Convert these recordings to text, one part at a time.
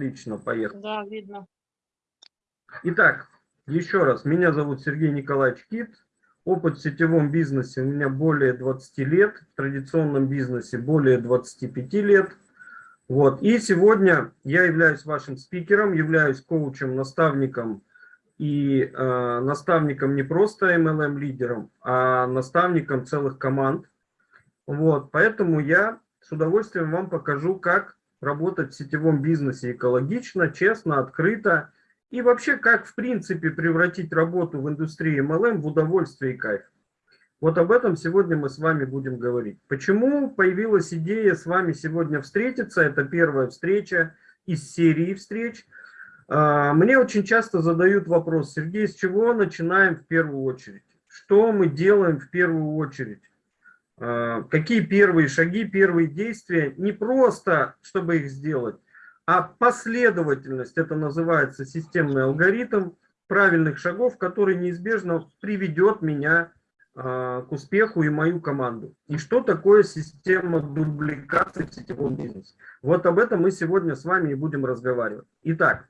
Отлично, поехали. Да, видно. Итак, еще раз, меня зовут Сергей Николаевич Кит. Опыт в сетевом бизнесе у меня более 20 лет, в традиционном бизнесе более 25 лет. Вот. И сегодня я являюсь вашим спикером, являюсь коучем, наставником и э, наставником не просто MLM-лидером, а наставником целых команд. Вот. Поэтому я с удовольствием вам покажу, как работать в сетевом бизнесе экологично, честно, открыто. И вообще, как в принципе превратить работу в индустрии MLM в удовольствие и кайф. Вот об этом сегодня мы с вами будем говорить. Почему появилась идея с вами сегодня встретиться? Это первая встреча из серии встреч. А, мне очень часто задают вопрос, Сергей, с чего начинаем в первую очередь? Что мы делаем в первую очередь? А, какие первые шаги, первые действия, не просто, чтобы их сделать, а последовательность, это называется системный алгоритм правильных шагов, который неизбежно приведет меня а, к успеху и мою команду. И что такое система дубликации в сетевом бизнесе? Вот об этом мы сегодня с вами и будем разговаривать. Итак,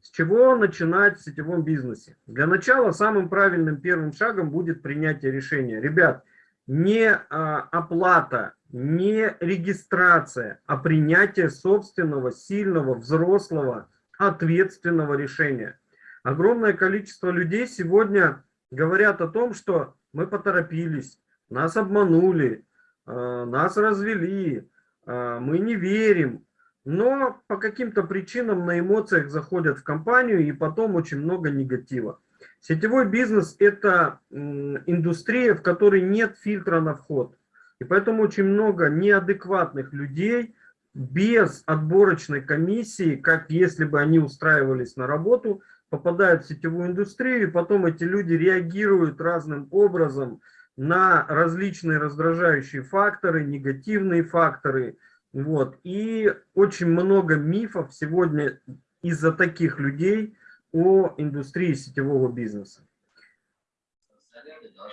с чего начинать в сетевом бизнесе? Для начала самым правильным первым шагом будет принятие решения. Ребят, не а, оплата, не регистрация, а принятие собственного, сильного, взрослого, ответственного решения. Огромное количество людей сегодня говорят о том, что мы поторопились, нас обманули, а, нас развели, а, мы не верим, но по каким-то причинам на эмоциях заходят в компанию и потом очень много негатива. Сетевой бизнес – это индустрия, в которой нет фильтра на вход. И поэтому очень много неадекватных людей без отборочной комиссии, как если бы они устраивались на работу, попадают в сетевую индустрию, и потом эти люди реагируют разным образом на различные раздражающие факторы, негативные факторы. Вот. И очень много мифов сегодня из-за таких людей – о индустрии сетевого бизнеса.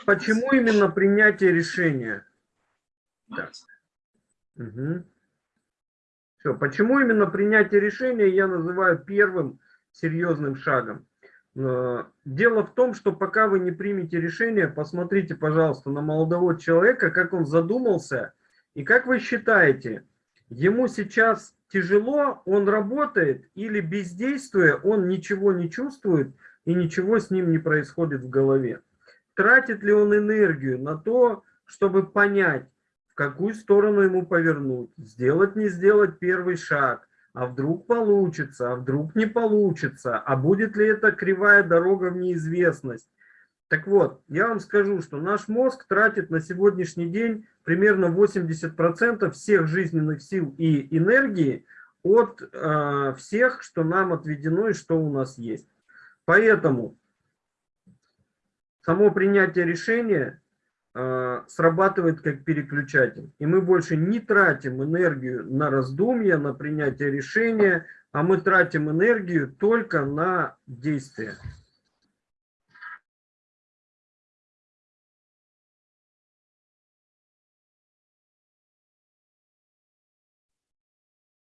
Почему именно принятие решения? Да. Угу. Все. Почему именно принятие решения я называю первым серьезным шагом? Э, дело в том, что пока вы не примете решение, посмотрите, пожалуйста, на молодого человека, как он задумался, и как вы считаете, ему сейчас тяжело, он работает или бездействуя, он ничего не чувствует и ничего с ним не происходит в голове. Тратит ли он энергию на то, чтобы понять, в какую сторону ему повернуть, сделать, не сделать первый шаг, а вдруг получится, а вдруг не получится, а будет ли это кривая дорога в неизвестность. Так вот, я вам скажу, что наш мозг тратит на сегодняшний день примерно 80% всех жизненных сил и энергии от э, всех, что нам отведено и что у нас есть. Поэтому само принятие решения э, срабатывает как переключатель. И мы больше не тратим энергию на раздумья, на принятие решения, а мы тратим энергию только на действия.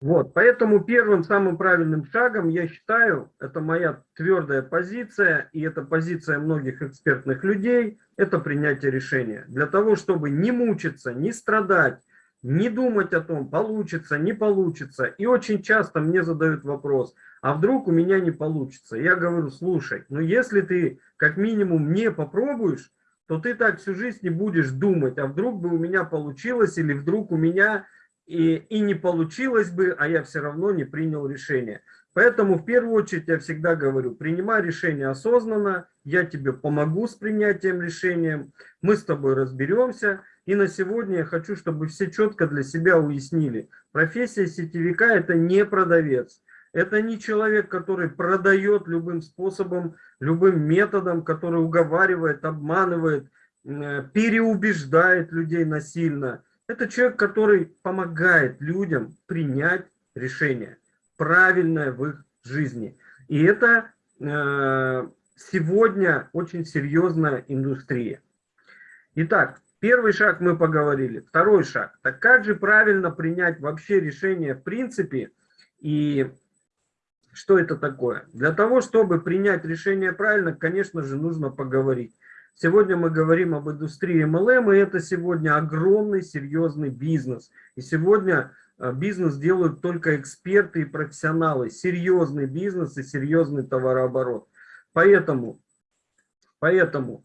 Вот, поэтому первым самым правильным шагом, я считаю, это моя твердая позиция, и это позиция многих экспертных людей, это принятие решения. Для того, чтобы не мучиться, не страдать, не думать о том, получится, не получится. И очень часто мне задают вопрос, а вдруг у меня не получится? Я говорю, слушай, ну если ты как минимум не попробуешь, то ты так всю жизнь не будешь думать, а вдруг бы у меня получилось, или вдруг у меня и, и не получилось бы, а я все равно не принял решение. Поэтому в первую очередь я всегда говорю, принимай решение осознанно, я тебе помогу с принятием решения, мы с тобой разберемся. И на сегодня я хочу, чтобы все четко для себя уяснили, профессия сетевика это не продавец. Это не человек, который продает любым способом, любым методом, который уговаривает, обманывает, э, переубеждает людей насильно. Это человек, который помогает людям принять решение, правильное в их жизни. И это э, сегодня очень серьезная индустрия. Итак, первый шаг мы поговорили. Второй шаг. Так как же правильно принять вообще решение в принципе? И Что это такое? Для того, чтобы принять решение правильно, конечно же, нужно поговорить. Сегодня мы говорим об индустрии MLM, и это сегодня огромный, серьезный бизнес. И сегодня э, бизнес делают только эксперты и профессионалы. Серьезный бизнес и серьезный товарооборот. Поэтому, поэтому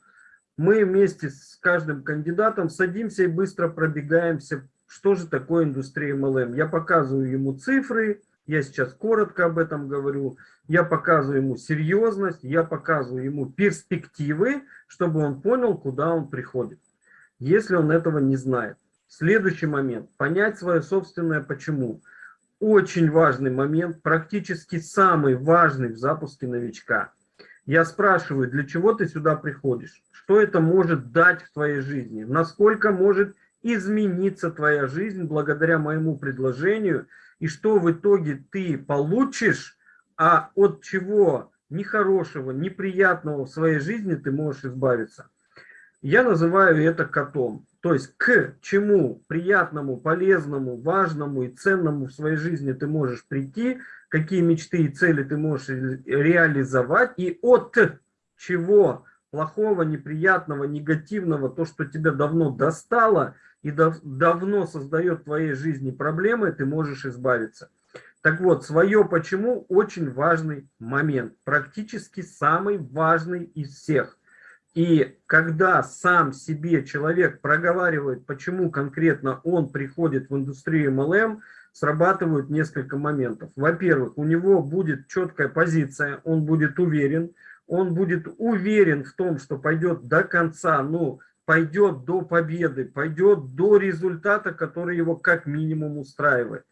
мы вместе с каждым кандидатом садимся и быстро пробегаемся, что же такое индустрия MLM. Я показываю ему цифры, я сейчас коротко об этом говорю. Я показываю ему серьезность, я показываю ему перспективы, чтобы он понял, куда он приходит, если он этого не знает. Следующий момент. Понять свое собственное почему. Очень важный момент, практически самый важный в запуске новичка. Я спрашиваю, для чего ты сюда приходишь? Что это может дать в твоей жизни? Насколько может измениться твоя жизнь благодаря моему предложению? И что в итоге ты получишь, а от чего нехорошего, неприятного в своей жизни ты можешь избавиться? Я называю это котом. То есть к чему приятному, полезному, важному и ценному в своей жизни ты можешь прийти – какие мечты и цели ты можешь реализовать, и от чего плохого, неприятного, негативного, то, что тебя давно достало и дав давно создает в твоей жизни проблемы, ты можешь избавиться. Так вот, свое почему очень важный момент, практически самый важный из всех. И когда сам себе человек проговаривает, почему конкретно он приходит в индустрию MLM, срабатывают несколько моментов. Во-первых, у него будет четкая позиция, он будет уверен, он будет уверен в том, что пойдет до конца, ну, пойдет до победы, пойдет до результата, который его как минимум устраивает.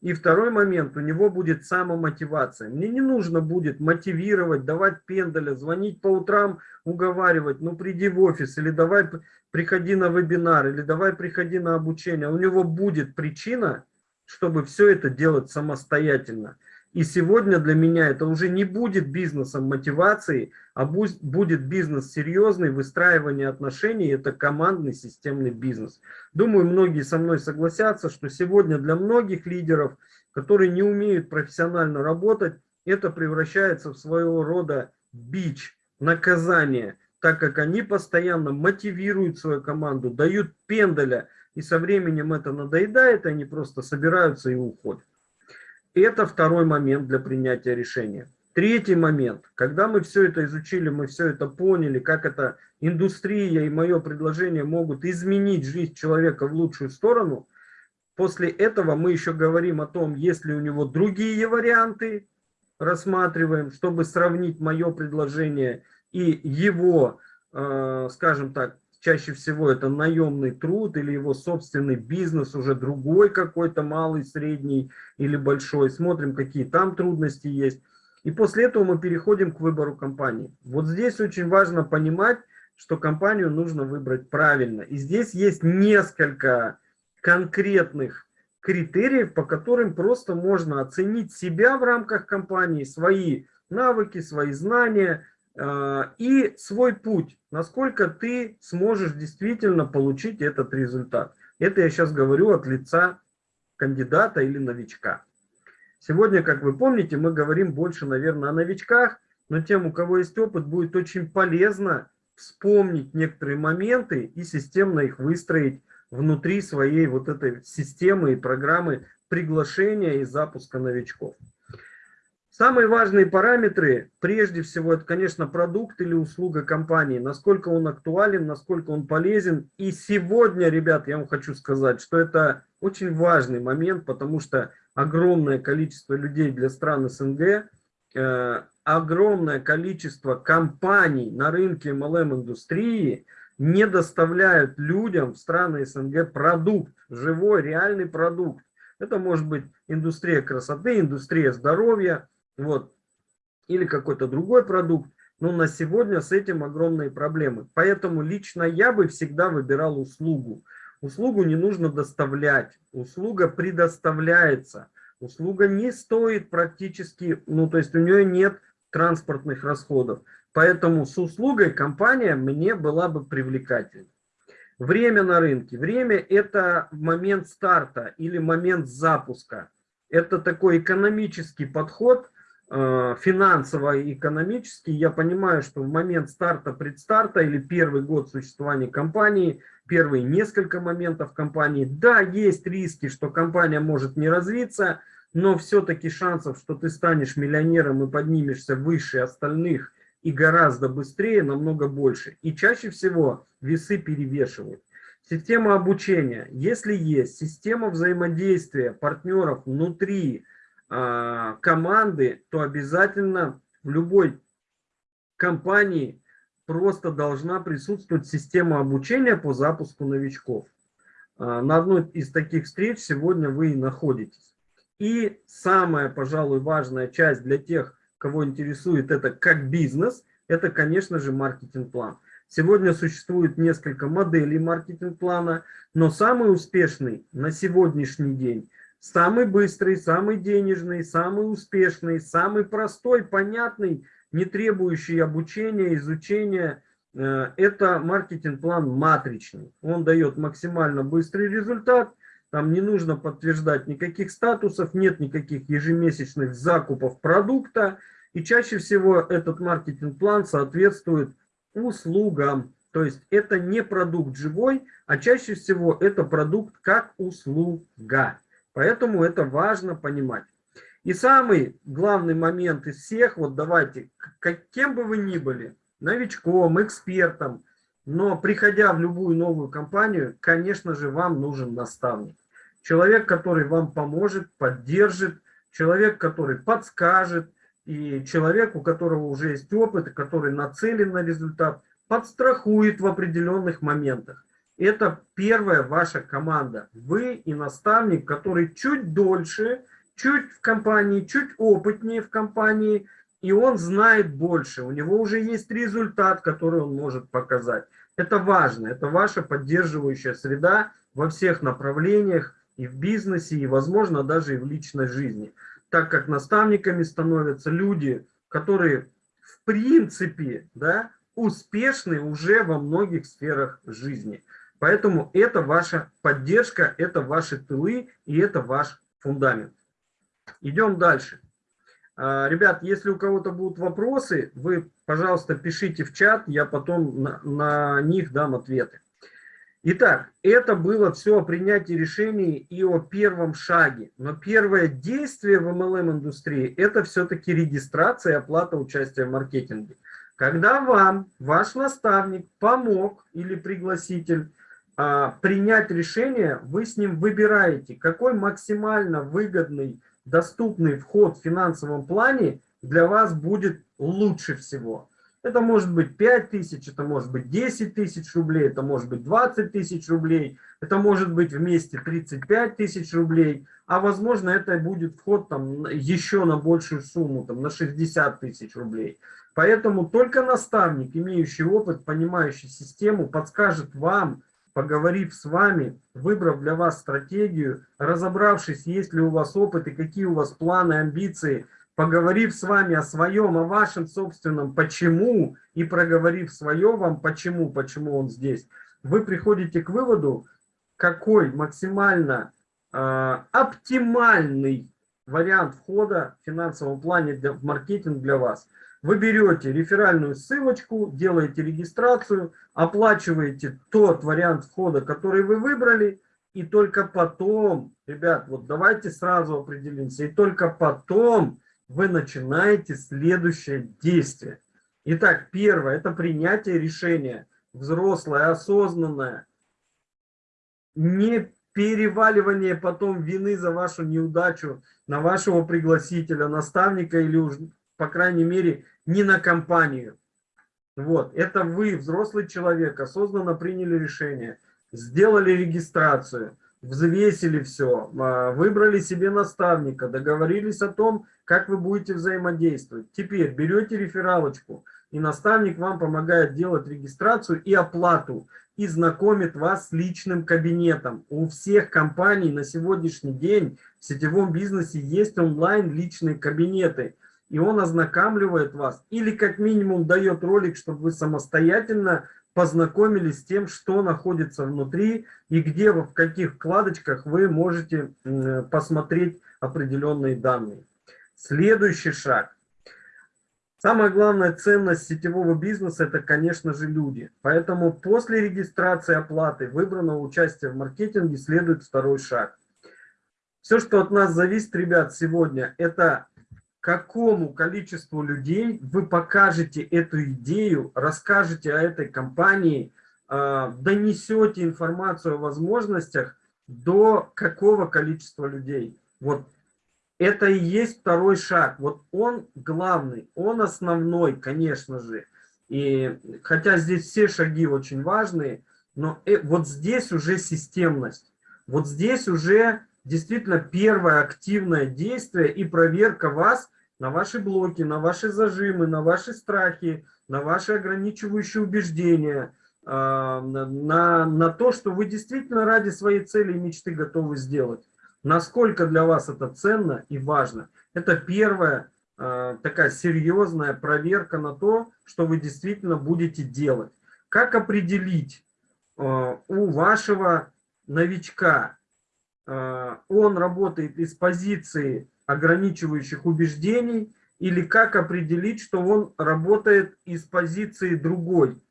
И второй момент, у него будет самомотивация. Мне не нужно будет мотивировать, давать пендаля, звонить по утрам, уговаривать, ну приди в офис, или давай приходи на вебинар, или давай приходи на обучение. У него будет причина, чтобы все это делать самостоятельно. И сегодня для меня это уже не будет бизнесом мотивации, а будет бизнес серьезный, выстраивание отношений, это командный системный бизнес. Думаю, многие со мной согласятся, что сегодня для многих лидеров, которые не умеют профессионально работать, это превращается в своего рода бич, наказание, так как они постоянно мотивируют свою команду, дают пендаля, и со временем это надоедает, они просто собираются и уходят. Это второй момент для принятия решения. Третий момент. Когда мы все это изучили, мы все это поняли, как эта индустрия и мое предложение могут изменить жизнь человека в лучшую сторону, после этого мы еще говорим о том, есть ли у него другие варианты, рассматриваем, чтобы сравнить мое предложение и его, э, скажем так, чаще всего это наемный труд или его собственный бизнес, уже другой какой-то, малый, средний или большой. Смотрим, какие там трудности есть. И после этого мы переходим к выбору компании. Вот здесь очень важно понимать, что компанию нужно выбрать правильно. И здесь есть несколько конкретных критериев, по которым просто можно оценить себя в рамках компании, свои навыки, свои знания, и свой путь, насколько ты сможешь действительно получить этот результат. Это я сейчас говорю от лица кандидата или новичка. Сегодня, как вы помните, мы говорим больше, наверное, о новичках, но тем, у кого есть опыт, будет очень полезно вспомнить некоторые моменты и системно их выстроить внутри своей вот этой системы и программы приглашения и запуска новичков. Самые важные параметры, прежде всего, это, конечно, продукт или услуга компании, насколько он актуален, насколько он полезен. И сегодня, ребят, я вам хочу сказать, что это очень важный момент, потому что огромное количество людей для стран СНГ, э, огромное количество компаний на рынке MLM-индустрии не доставляют людям в страны СНГ продукт, живой, реальный продукт. Это может быть индустрия красоты, индустрия здоровья, вот, или какой-то другой продукт, но на сегодня с этим огромные проблемы. Поэтому лично я бы всегда выбирал услугу. Услугу не нужно доставлять, услуга предоставляется. Услуга не стоит практически, ну то есть у нее нет транспортных расходов. Поэтому с услугой компания мне была бы привлекательна. Время на рынке. Время это момент старта или момент запуска. Это такой экономический подход – финансово и экономически, я понимаю, что в момент старта, предстарта или первый год существования компании, первые несколько моментов компании, да, есть риски, что компания может не развиться, но все-таки шансов, что ты станешь миллионером и поднимешься выше остальных и гораздо быстрее, намного больше. И чаще всего весы перевешивают. Система обучения. Если есть система взаимодействия партнеров внутри э, команды, то обязательно в любой компании просто должна присутствовать система обучения по запуску новичков. Э, на одной из таких встреч сегодня вы и находитесь. И самая, пожалуй, важная часть для тех, кого интересует это как бизнес, это, конечно же, маркетинг-план. Сегодня существует несколько моделей маркетинг-плана, но самый успешный на сегодняшний день, самый быстрый, самый денежный, самый успешный, самый простой, понятный, не требующий обучения, изучения, э, это маркетинг-план матричный. Он дает максимально быстрый результат, там не нужно подтверждать никаких статусов, нет никаких ежемесячных закупов продукта, и чаще всего этот маркетинг-план соответствует услугам. То есть это не продукт живой, а чаще всего это продукт как услуга. Поэтому это важно понимать. И самый главный момент из всех, вот давайте, каким бы вы ни были, новичком, экспертом, но приходя в любую новую компанию, конечно же, вам нужен наставник. Человек, который вам поможет, поддержит, человек, который подскажет, и человек, у которого уже есть опыт, который нацелен на результат, подстрахует в определенных моментах. Это первая ваша команда. Вы и наставник, который чуть дольше, чуть в компании, чуть опытнее в компании, и он знает больше. У него уже есть результат, который он может показать. Это важно, это ваша поддерживающая среда во всех направлениях, и в бизнесе, и, возможно, даже и в личной жизни так как наставниками становятся люди, которые в принципе да, успешны уже во многих сферах жизни. Поэтому это ваша поддержка, это ваши тылы и это ваш фундамент. Идем дальше. А, ребят, если у кого-то будут вопросы, вы, пожалуйста, пишите в чат, я потом на, на них дам ответы. Итак, это было все о принятии решений и о первом шаге. Но первое действие в MLM-индустрии – это все-таки регистрация и оплата участия в маркетинге. Когда вам ваш наставник помог или пригласитель принять решение, вы с ним выбираете, какой максимально выгодный, доступный вход в финансовом плане для вас будет лучше всего. Это может быть 5 тысяч, это может быть 10 тысяч рублей, это может быть 20 тысяч рублей, это может быть вместе 35 тысяч рублей, а возможно это будет вход там еще на большую сумму, там на 60 тысяч рублей. Поэтому только наставник, имеющий опыт, понимающий систему, подскажет вам, поговорив с вами, выбрав для вас стратегию, разобравшись, есть ли у вас опыт и какие у вас планы, амбиции – поговорив с вами о своем, о вашем собственном почему, и проговорив свое вам почему, почему он здесь, вы приходите к выводу, какой максимально э, оптимальный вариант входа в финансовом плане для, в маркетинг для вас. Вы берете реферальную ссылочку, делаете регистрацию, оплачиваете тот вариант входа, который вы выбрали, и только потом, ребят, вот давайте сразу определимся, и только потом вы начинаете следующее действие. Итак, первое – это принятие решения. Взрослое, осознанное. Не переваливание потом вины за вашу неудачу на вашего пригласителя, наставника или по крайней мере, не на компанию. Вот, это вы, взрослый человек, осознанно приняли решение, сделали регистрацию, взвесили все, а, выбрали себе наставника, договорились о том, как вы будете взаимодействовать. Теперь берете рефералочку, и наставник вам помогает делать регистрацию и оплату, и знакомит вас с личным кабинетом. У всех компаний на сегодняшний день в сетевом бизнесе есть онлайн личные кабинеты, и он ознакомливает вас, или как минимум дает ролик, чтобы вы самостоятельно познакомились с тем, что находится внутри и где, в каких вкладочках вы можете посмотреть определенные данные. Следующий шаг. Самая главная ценность сетевого бизнеса – это, конечно же, люди. Поэтому после регистрации оплаты выбранного участия в маркетинге следует второй шаг. Все, что от нас зависит, ребят, сегодня, это какому количеству людей вы покажете эту идею, расскажете о этой компании, а, донесете информацию о возможностях до какого количества людей. Вот это и есть второй шаг. Вот он главный, он основной, конечно же. И хотя здесь все шаги очень важные, но э, вот здесь уже системность. Вот здесь уже действительно первое активное действие и проверка вас на ваши блоки, на ваши зажимы, на ваши страхи, на ваши ограничивающие убеждения, а, на, на то, что вы действительно ради своей цели и мечты готовы сделать. Насколько для вас это ценно и важно. Это первая э, такая серьезная проверка на то, что вы действительно будете делать. Как определить э, у вашего новичка, он работает из позиции ограничивающих убеждений, или как определить, что он работает из позиции другой.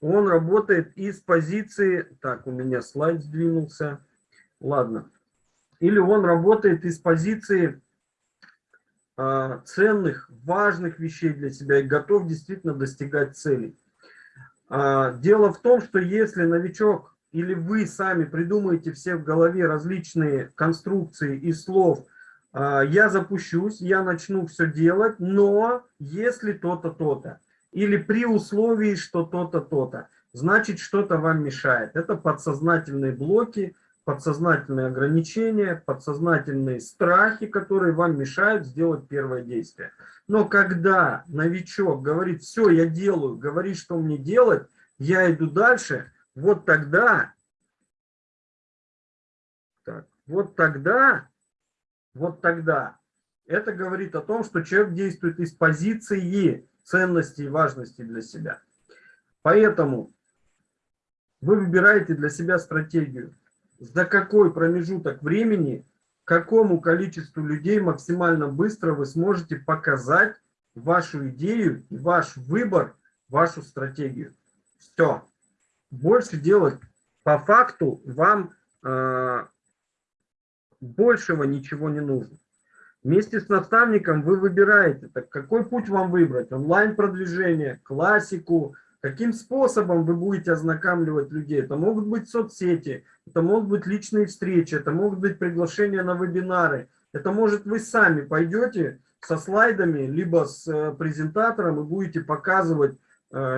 Он работает из позиции... Так, у меня слайд сдвинулся. Ладно или он работает из позиции э, ценных, важных вещей для себя и готов действительно достигать целей. Э, дело в том, что если новичок или вы сами придумаете все в голове различные конструкции и слов, э, я запущусь, я начну все делать, но если то-то, то-то, или при условии, что то-то, то-то, значит что-то вам мешает. Это подсознательные блоки, подсознательные ограничения, подсознательные страхи, которые вам мешают сделать первое действие. Но когда новичок говорит, все, я делаю, говорит, что мне делать, я иду дальше, вот тогда, так, вот тогда, вот тогда, это говорит о том, что человек действует из позиции ценности и важности для себя. Поэтому вы выбираете для себя стратегию за какой промежуток времени, какому количеству людей максимально быстро вы сможете показать вашу идею, ваш выбор, вашу стратегию. Все. Больше делать по факту вам э, большего ничего не нужно. Вместе с наставником вы выбираете, так какой путь вам выбрать. Онлайн-продвижение, классику, Каким способом вы будете ознакомливать людей? Это могут быть соцсети, это могут быть личные встречи, это могут быть приглашения на вебинары. Это может вы сами пойдете со слайдами, либо с э, презентатором и будете показывать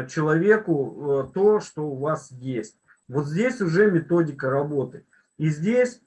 человеку э, то, что у вас есть. Вот здесь уже методика работы. И здесь,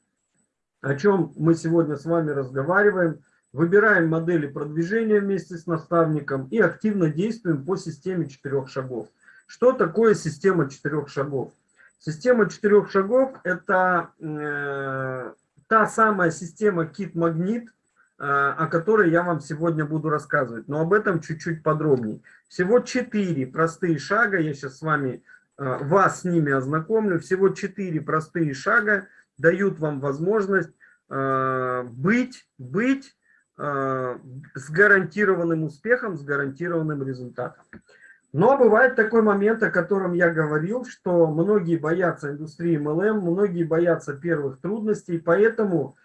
о чем мы сегодня с вами разговариваем, выбираем модели продвижения вместе с наставником и активно действуем по системе четырех шагов. Что такое система четырех шагов? Система четырех шагов – это э, та самая система кит-магнит, э, о которой я вам сегодня буду рассказывать, но об этом чуть-чуть подробнее. Всего четыре простые шага, я сейчас с вами, э, вас с ними ознакомлю, всего четыре простые шага дают вам возможность э, быть, быть э, с гарантированным успехом, с гарантированным результатом. Но бывает такой момент, о котором я говорил, что многие боятся индустрии MLM, многие боятся первых трудностей, поэтому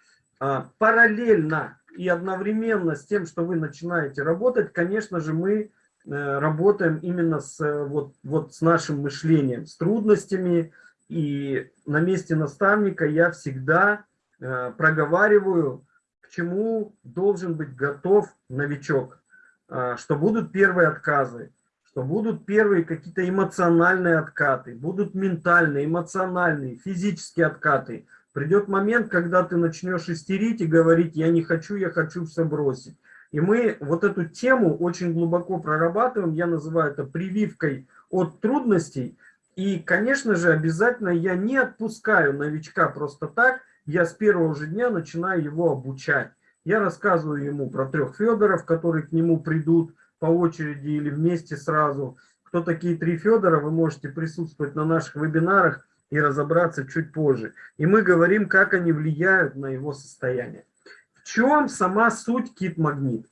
параллельно и одновременно с тем, что вы начинаете работать, конечно же, мы а, работаем именно с, вот, вот с нашим мышлением, с трудностями. И на месте наставника я всегда а, проговариваю, к чему должен быть готов новичок, а, что будут первые отказы, что будут первые какие-то эмоциональные откаты, будут ментальные, эмоциональные, физические откаты. Придет момент, когда ты начнешь истерить и говорить, я не хочу, я хочу все бросить. И мы вот эту тему очень глубоко прорабатываем, я называю это прививкой от трудностей. И, конечно же, обязательно я не отпускаю новичка просто так, я с первого же дня начинаю его обучать. Я рассказываю ему про трех Федоров, которые к нему придут, по очереди или вместе сразу. Кто такие три Федора, вы можете присутствовать на наших вебинарах и разобраться чуть позже. И мы говорим, как они влияют на его состояние. В чем сама суть кит-магнит?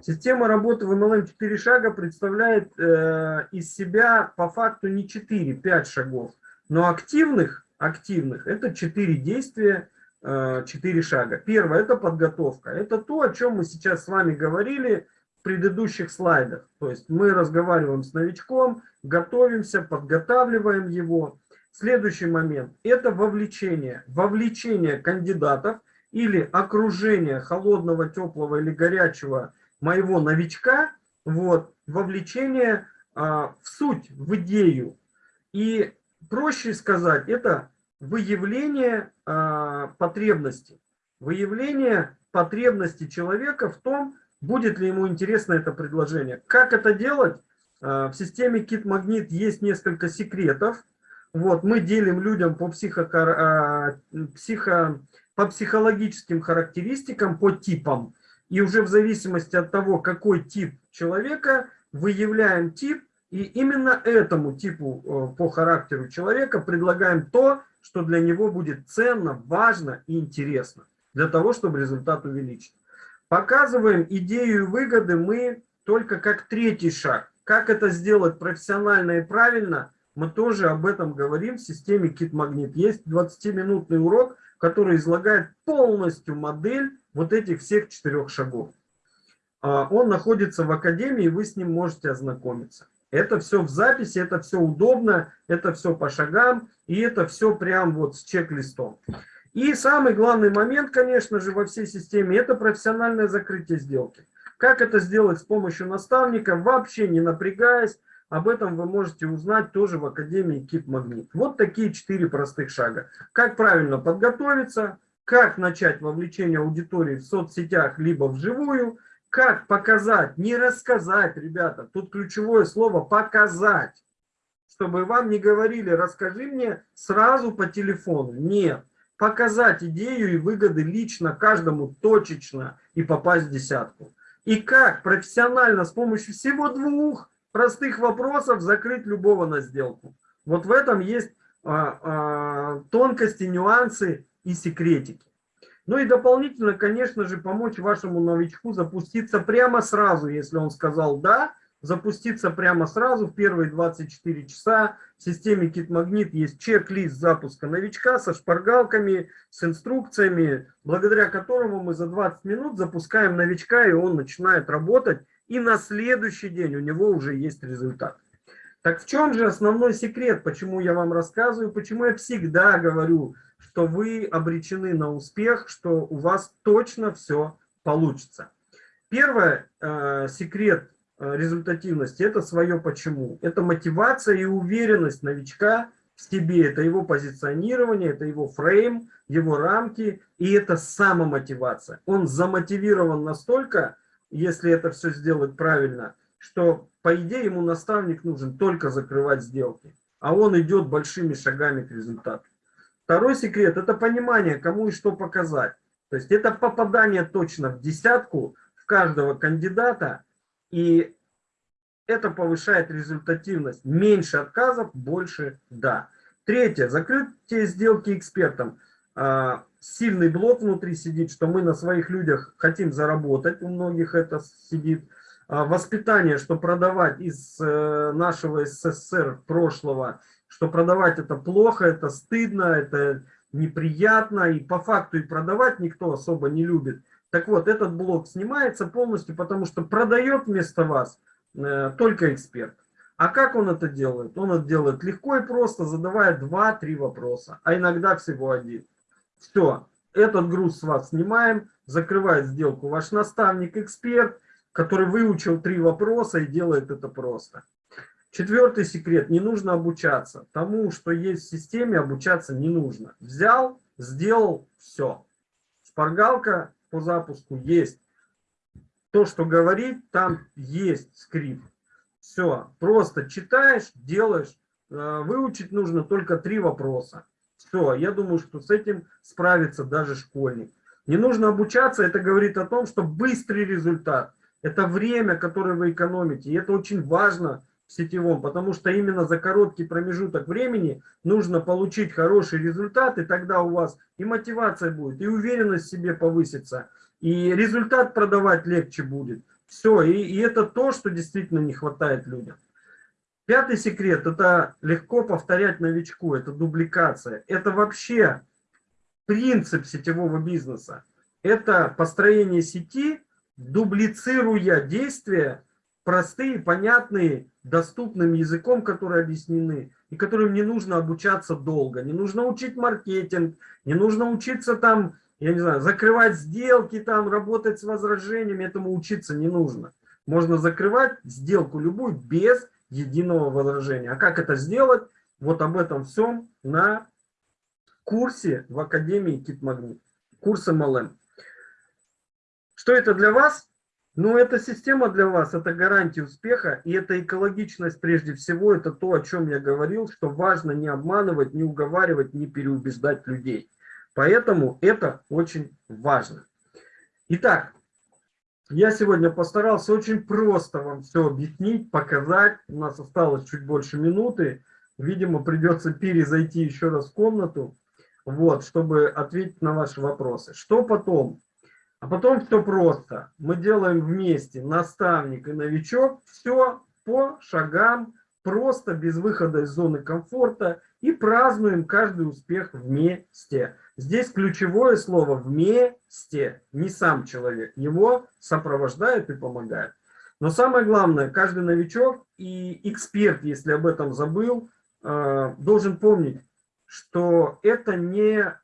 Система работы в MLM 4 шага представляет э, из себя по факту не 4, 5 шагов, но активных, активных это 4 действия, э, 4 шага. Первое это подготовка. Это то, о чем мы сейчас с вами говорили в предыдущих слайдах. То есть мы разговариваем с новичком, готовимся, подготавливаем его. Следующий момент – это вовлечение. Вовлечение кандидатов или окружение холодного, теплого или горячего моего новичка, вот, вовлечение а, в суть, в идею. И проще сказать, это выявление а, потребности. Выявление потребности человека в том, будет ли ему интересно это предложение. Как это делать? А, в системе Kit Magnet есть несколько секретов, вот, мы делим людям по, психо, а, психо, по психологическим характеристикам, по типам. И уже в зависимости от того, какой тип человека, выявляем тип, и именно этому типу э, по характеру человека предлагаем то, что для него будет ценно, важно и интересно, для того, чтобы результат увеличить. Показываем идею и выгоды мы только как третий шаг. Как это сделать профессионально и правильно – мы тоже об этом говорим в системе Magnet. Есть 20-минутный урок, который излагает полностью модель вот этих всех четырех шагов. А, он находится в Академии, вы с ним можете ознакомиться. Это все в записи, это все удобно, это все по шагам, и это все прям вот с чек-листом. И самый главный момент, конечно же, во всей системе, это профессиональное закрытие сделки. Как это сделать с помощью наставника, вообще не напрягаясь, об этом вы можете узнать тоже в Академии Кит Магнит. Вот такие четыре простых шага. Как правильно подготовиться, как начать вовлечение аудитории в соцсетях, либо вживую, как показать, не рассказать, ребята, тут ключевое слово «показать», чтобы вам не говорили «расскажи мне сразу по телефону». Нет, показать идею и выгоды лично каждому точечно и попасть в десятку. И как профессионально с помощью всего двух простых вопросов закрыть любого на сделку. Вот в этом есть а, а, тонкости, нюансы и секретики. Ну и дополнительно, конечно же, помочь вашему новичку запуститься прямо сразу, если он сказал «да», запуститься прямо сразу в первые 24 часа. В системе KitMagnet есть чек-лист запуска новичка со шпаргалками, с инструкциями, благодаря которому мы за 20 минут запускаем новичка, и он начинает работать и на следующий день у него уже есть результат. Так в чем же основной секрет, почему я вам рассказываю, почему я всегда говорю, что вы обречены на успех, что у вас точно все получится. Первый э, секрет э, результативности – это свое почему. Это мотивация и уверенность новичка в себе, это его позиционирование, это его фрейм, его рамки, и это самомотивация. Он замотивирован настолько, если это все сделать правильно, что, по идее, ему наставник нужен только закрывать сделки, а он идет большими шагами к результату. Второй секрет – это понимание, кому и что показать. То есть это попадание точно в десятку в каждого кандидата, и это повышает результативность. Меньше отказов, больше «да». Третье. Закрытие сделки экспертом. Сильный блок внутри сидит, что мы на своих людях хотим заработать, у многих это сидит. А, воспитание, что продавать из э, нашего СССР прошлого, что продавать это плохо, это стыдно, это неприятно, и по факту и продавать никто особо не любит. Так вот, этот блок снимается полностью, потому что продает вместо вас э, только эксперт. А как он это делает? Он это делает легко и просто, задавая 2-3 вопроса, а иногда всего один. Все, этот груз с вас снимаем, закрывает сделку ваш наставник, эксперт, который выучил три вопроса и делает это просто. Четвертый секрет. Не нужно обучаться. Тому, что есть в системе, обучаться не нужно. Взял, сделал, все. Шпаргалка по запуску есть. То, что говорит, там есть скрипт. Все. Просто читаешь, делаешь. Э, выучить нужно только три вопроса. Все, я думаю, что с этим справится даже школьник. Не нужно обучаться, это говорит о том, что быстрый результат. Это время, которое вы экономите. И это очень важно в сетевом, потому что именно за короткий промежуток времени нужно получить хороший результат, и тогда у вас и мотивация будет, и уверенность в себе повысится, и результат продавать легче будет. Все, и, и это то, что действительно не хватает людям. Пятый секрет – это легко повторять новичку, это дубликация. Это вообще принцип сетевого бизнеса. Это построение сети, дублицируя действия, простые, понятные, доступным языком, которые объяснены, и которым не нужно обучаться долго. Не нужно учить маркетинг, не нужно учиться там, я не знаю, закрывать сделки, там, работать с возражениями, этому учиться не нужно. Можно закрывать сделку любую без единого возражения. А как это сделать? Вот об этом всем на курсе в Академии Китмагнит. Курс MLM. Что это для вас? Ну, эта система для вас, это гарантия успеха, и это экологичность прежде всего, это то, о чем я говорил, что важно не обманывать, не уговаривать, не переубеждать людей. Поэтому это очень важно. Итак, я сегодня постарался очень просто вам все объяснить, показать. У нас осталось чуть больше минуты. Видимо, придется перезайти еще раз в комнату, вот, чтобы ответить на ваши вопросы. Что потом? А потом все просто. Мы делаем вместе наставник и новичок. Все по шагам, просто без выхода из зоны комфорта. И празднуем каждый успех вместе. Здесь ключевое слово «вместе», не сам человек. Его сопровождают и помогают. Но самое главное, каждый новичок и эксперт, если об этом забыл, э, должен помнить, что это не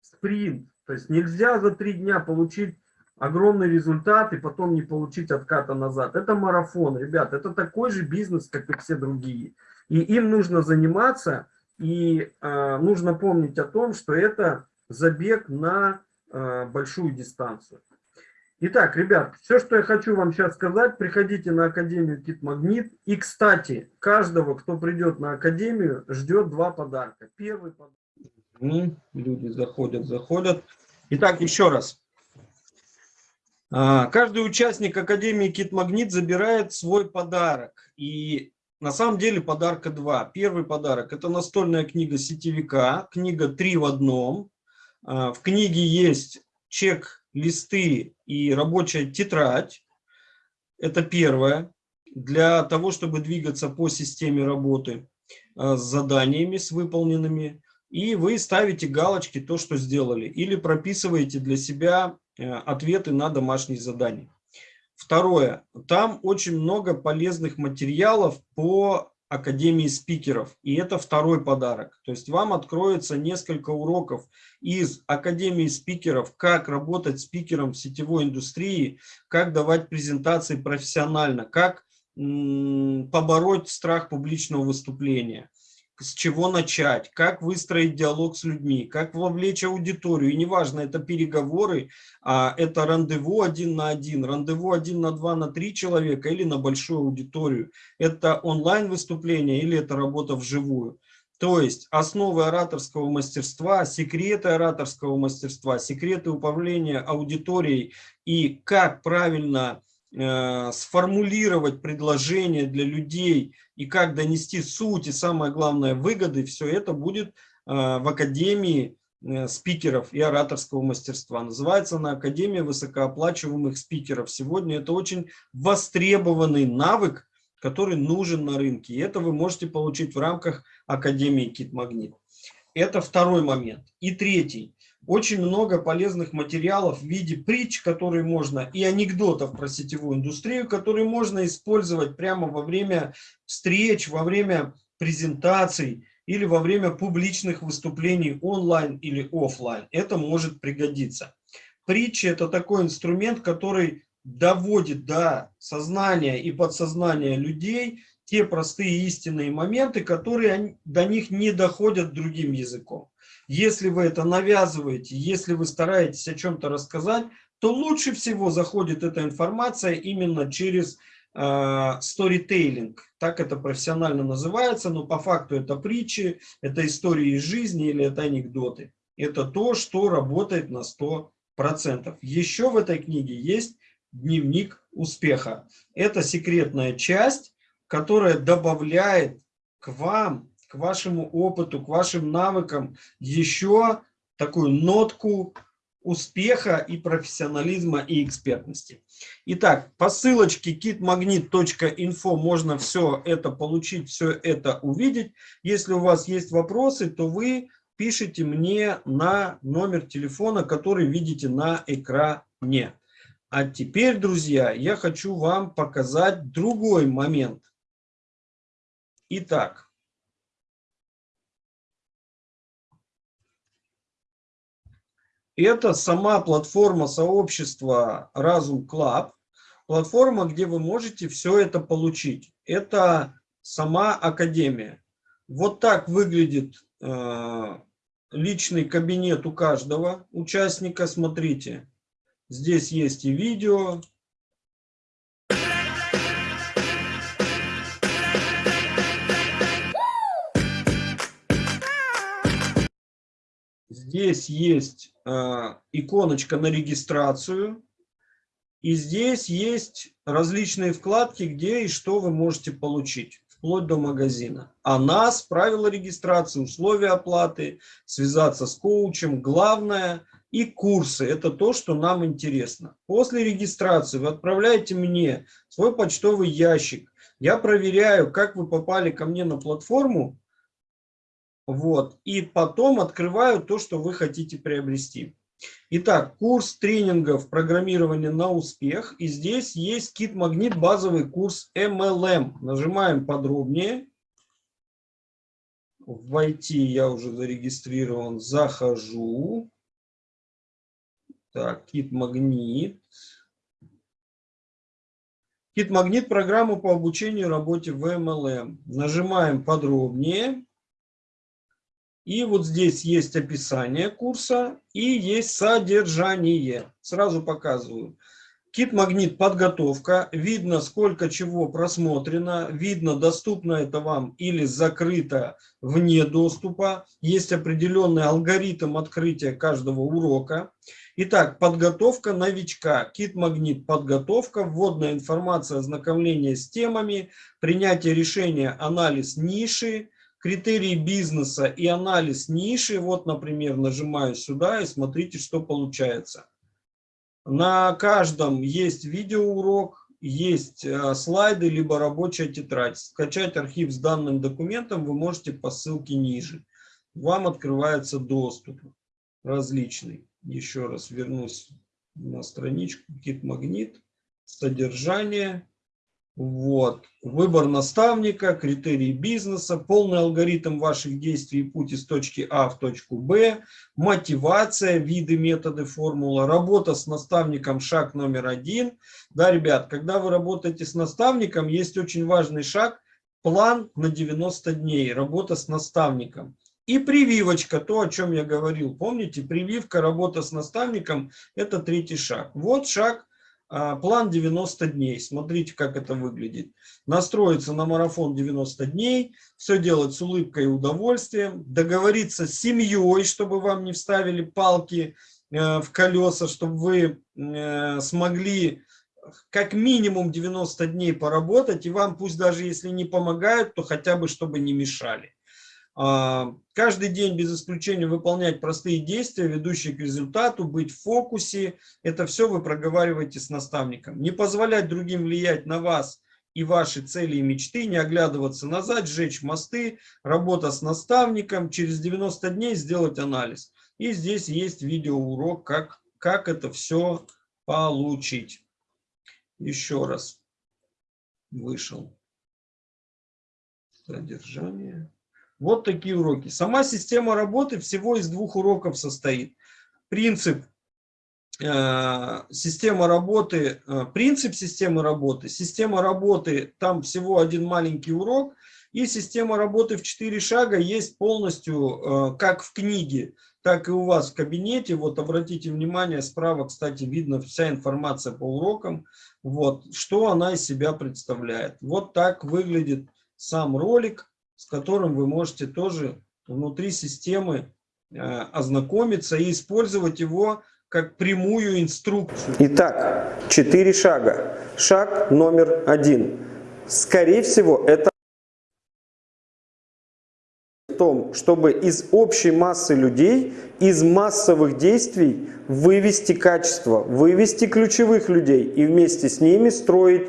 спринт. То есть нельзя за три дня получить огромный результат и потом не получить отката назад. Это марафон, ребят, это такой же бизнес, как и все другие. И им нужно заниматься и э, нужно помнить о том, что это забег на э, большую дистанцию. Итак, ребят, все, что я хочу вам сейчас сказать, приходите на Академию Кит Магнит. И, кстати, каждого, кто придет на Академию, ждет два подарка. Первый подарок. Люди заходят, заходят. Итак, еще раз. А, каждый участник Академии Кит Магнит забирает свой подарок. И на самом деле подарка два. Первый подарок – это настольная книга сетевика, книга три в одном. А, в книге есть чек, листы и рабочая тетрадь. Это первое. Для того, чтобы двигаться по системе работы а, с заданиями, с выполненными. И вы ставите галочки, то, что сделали. Или прописываете для себя э, ответы на домашние задания. Второе. Там очень много полезных материалов по Академии спикеров. И это второй подарок. То есть вам откроется несколько уроков из Академии спикеров, как работать спикером в сетевой индустрии, как давать презентации профессионально, как побороть страх публичного выступления с чего начать, как выстроить диалог с людьми, как вовлечь аудиторию. И неважно, это переговоры, а это рандеву один на один, рандеву один на два, на три человека или на большую аудиторию. Это онлайн выступление или это работа вживую. То есть основы ораторского мастерства, секреты ораторского мастерства, секреты управления аудиторией и как правильно сформулировать предложение для людей и как донести суть и самое главное выгоды, все это будет э, в Академии э, спикеров и ораторского мастерства. Называется она Академия высокооплачиваемых спикеров. Сегодня это очень востребованный навык, который нужен на рынке. И это вы можете получить в рамках Академии Кит Магнит. Это второй момент. И третий очень много полезных материалов в виде притч, которые можно, и анекдотов про сетевую индустрию, которые можно использовать прямо во время встреч, во время презентаций или во время публичных выступлений онлайн или офлайн. Это может пригодиться. Притчи – это такой инструмент, который доводит до сознания и подсознания людей те простые истинные моменты, которые до них не доходят другим языком. Если вы это навязываете, если вы стараетесь о чем-то рассказать, то лучше всего заходит эта информация именно через сторитейлинг. Э, так это профессионально называется, но по факту это притчи, это истории из жизни или это анекдоты. Это то, что работает на 100%. Еще в этой книге есть дневник успеха. Это секретная часть, которая добавляет к вам к вашему опыту, к вашим навыкам еще такую нотку успеха и профессионализма и экспертности. Итак, по ссылочке kitmagnet.info можно все это получить, все это увидеть. Если у вас есть вопросы, то вы пишите мне на номер телефона, который видите на экране. А теперь, друзья, я хочу вам показать другой момент. Итак, это сама платформа сообщества Разум Club, платформа, где вы можете все это получить. Это сама академия. Вот так выглядит э, личный кабинет у каждого участника. Смотрите, здесь есть и видео. Здесь есть иконочка на регистрацию. И здесь есть различные вкладки, где и что вы можете получить вплоть до магазина. А нас, правила регистрации, условия оплаты, связаться с коучем, главное и курсы. Это то, что нам интересно. После регистрации вы отправляете мне свой почтовый ящик. Я проверяю, как вы попали ко мне на платформу. Вот, и потом открываю то, что вы хотите приобрести. Итак, курс тренингов программирования на успех. И здесь есть кит магнит базовый курс MLM. Нажимаем подробнее. Войти я уже зарегистрирован. Захожу. Так, кит магнит. Кит магнит программу по обучению работе в MLM. Нажимаем подробнее. И вот здесь есть описание курса и есть содержание. Сразу показываю. Кит-магнит подготовка. Видно, сколько чего просмотрено. Видно, доступно это вам или закрыто вне доступа. Есть определенный алгоритм открытия каждого урока. Итак, подготовка новичка. Кит-магнит подготовка. Вводная информация, ознакомление с темами. Принятие решения, анализ ниши критерии бизнеса и анализ ниши. Вот, например, нажимаю сюда и смотрите, что получается. На каждом есть видеоурок, есть э, слайды, либо рабочая тетрадь. Скачать архив с данным документом вы можете по ссылке ниже. Вам открывается доступ различный. Еще раз вернусь на страничку Кит-магнит, содержание. Вот. Выбор наставника, критерии бизнеса, полный алгоритм ваших действий и путь из точки А в точку Б, мотивация, виды, методы, формула, работа с наставником, шаг номер один. Да, ребят, когда вы работаете с наставником, есть очень важный шаг, план на 90 дней, работа с наставником. И прививочка, то, о чем я говорил. Помните, прививка, работа с наставником – это третий шаг. Вот шаг план 90 дней. Смотрите, как это выглядит. Настроиться на марафон 90 дней, все делать с улыбкой и удовольствием, договориться с семьей, чтобы вам не вставили палки э, в колеса, чтобы вы э, смогли как минимум 90 дней поработать, и вам пусть даже если не помогают, то хотя бы чтобы не мешали. А, каждый день без исключения выполнять простые действия, ведущие к результату, быть в фокусе. Это все вы проговариваете с наставником. Не позволять другим влиять на вас и ваши цели и мечты, не оглядываться назад, сжечь мосты, работа с наставником, через 90 дней сделать анализ. И здесь есть видеоурок, как, как это все получить. Еще раз вышел. Содержание. Вот такие уроки. Сама система работы всего из двух уроков состоит. Принцип э, система работы, э, принцип системы работы, система работы, там всего один маленький урок, и система работы в четыре шага есть полностью, э, как в книге, так и у вас в кабинете. Вот обратите внимание, справа, кстати, видно вся информация по урокам, вот, что она из себя представляет. Вот так выглядит сам ролик с которым вы можете тоже внутри системы э, ознакомиться и использовать его как прямую инструкцию. Итак, четыре шага. Шаг номер один. Скорее всего, это в том, чтобы из общей массы людей, из массовых действий вывести качество, вывести ключевых людей и вместе с ними строить.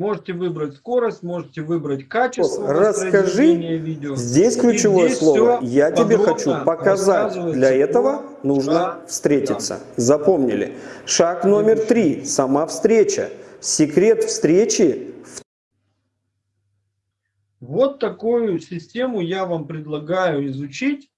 Можете выбрать скорость, можете выбрать качество Расскажи, видео. Здесь ключевое здесь слово. Я тебе хочу показать. Для этого нужно шагам. встретиться. Запомнили. Шаг номер три. Сама встреча. Секрет встречи Вот такую систему я вам предлагаю изучить.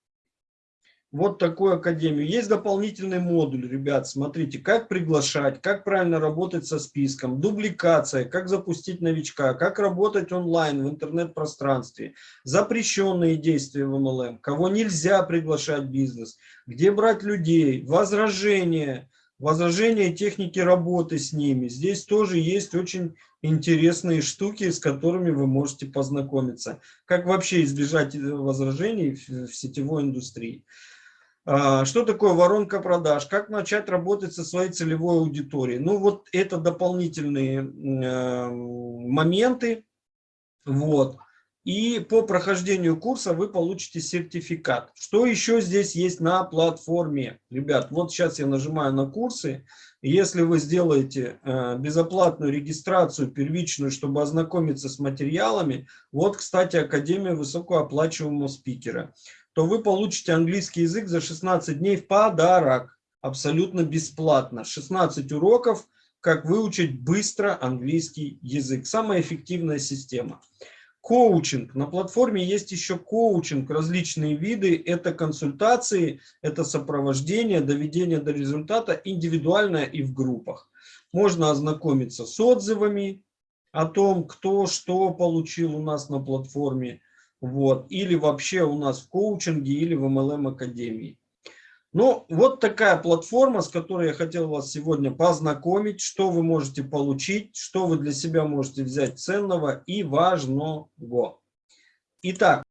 Вот такую академию. Есть дополнительный модуль, ребят. Смотрите, как приглашать, как правильно работать со списком, дубликация, как запустить новичка, как работать онлайн в интернет-пространстве, запрещенные действия в MLM, кого нельзя приглашать в бизнес, где брать людей, возражения, возражения техники работы с ними. Здесь тоже есть очень интересные штуки, с которыми вы можете познакомиться. Как вообще избежать э, возражений в сетевой индустрии. А, Что такое воронка продаж? Как начать работать со своей целевой аудиторией? Ну вот это дополнительные э, моменты. Вот. И по прохождению курса вы получите сертификат. Что еще здесь есть на платформе? Ребят, вот сейчас я нажимаю на курсы. Если вы сделаете э, безоплатную регистрацию первичную, чтобы ознакомиться с материалами, вот, кстати, Академия высокооплачиваемого спикера, то вы получите английский язык за 16 дней в подарок, абсолютно бесплатно. 16 уроков, как выучить быстро английский язык. Самая эффективная система. Коучинг. На платформе есть еще коучинг, различные виды. Это консультации, это сопровождение, доведение до результата индивидуальное и в группах. Можно ознакомиться с отзывами о том, кто что получил у нас на платформе. Вот. Или вообще у нас в коучинге, или в MLM Академии. Ну, вот такая платформа, с которой я хотел вас сегодня познакомить, что вы можете получить, что вы для себя можете взять ценного и важного. Итак,